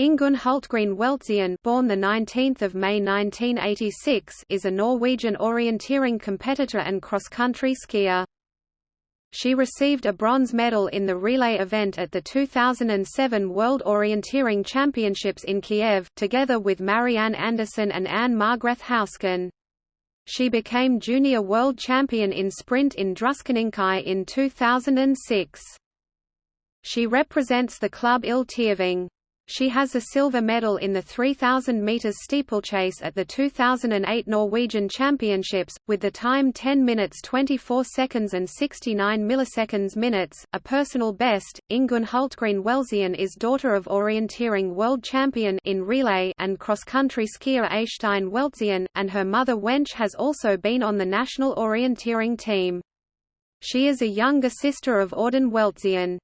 Ingunn Hultgren Weltzien born the 19th of May 1986 is a Norwegian orienteering competitor and cross-country skier. She received a bronze medal in the relay event at the 2007 World Orienteering Championships in Kiev, together with Marianne Andersen and Anne Margrethe Hausken. She became junior world champion in sprint in Druskininkai in 2006. She represents the club Il Ildtaving. She has a silver medal in the 3,000 metres steeplechase at the 2008 Norwegian Championships, with the time 10 minutes 24 seconds and 69 milliseconds minutes, a personal best. Ingunn Hultgren Weltzien is daughter of orienteering world champion in relay and cross-country skier Eystein Weltzien, and her mother Wenche has also been on the national orienteering team. She is a younger sister of Audun Weltzien.